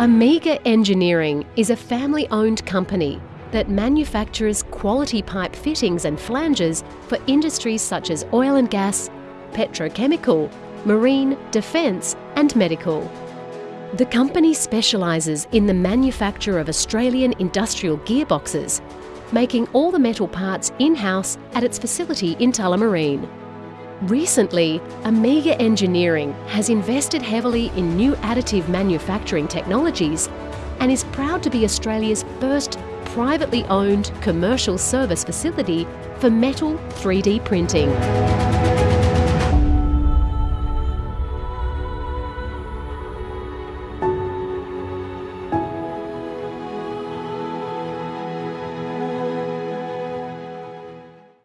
Amiga Engineering is a family owned company that manufactures quality pipe fittings and flanges for industries such as oil and gas, petrochemical, marine, defence, and medical. The company specialises in the manufacture of Australian industrial gearboxes, making all the metal parts in house at its facility in Tullamarine. Recently, Amiga Engineering has invested heavily in new additive manufacturing technologies and is proud to be Australia's first privately owned commercial service facility for metal 3D printing.